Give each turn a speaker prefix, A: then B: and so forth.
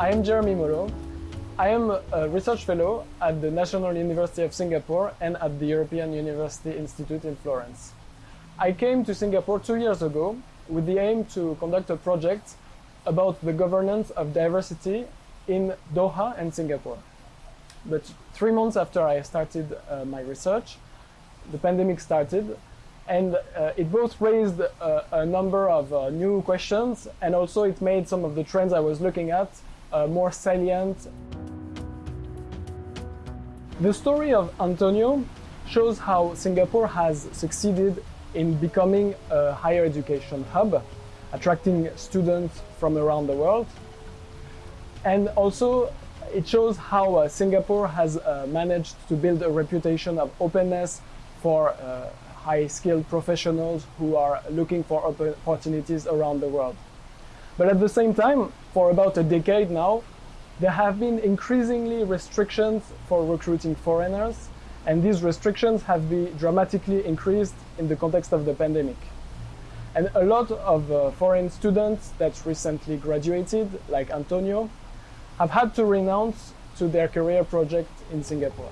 A: I am Jérémie Molho. I am a research fellow at the National University of Singapore and at the European University Institute in Florence. I came to Singapore two years ago with the aim to conduct a project about the governance of diversity in Doha and Singapore. But three months after I started uh, my research, the pandemic started and uh, it both raised uh, a number of uh, new questions and also it made some of the trends I was looking at uh, more salient. The story of Antonio shows how Singapore has succeeded in becoming a higher education hub, attracting students from around the world. And also it shows how uh, Singapore has uh, managed to build a reputation of openness for uh, high-skilled professionals who are looking for opportunities around the world. But at the same time, for about a decade now, there have been increasingly restrictions for recruiting foreigners, and these restrictions have been dramatically increased in the context of the pandemic. And a lot of uh, foreign students that recently graduated, like Antonio, have had to renounce to their career project in Singapore.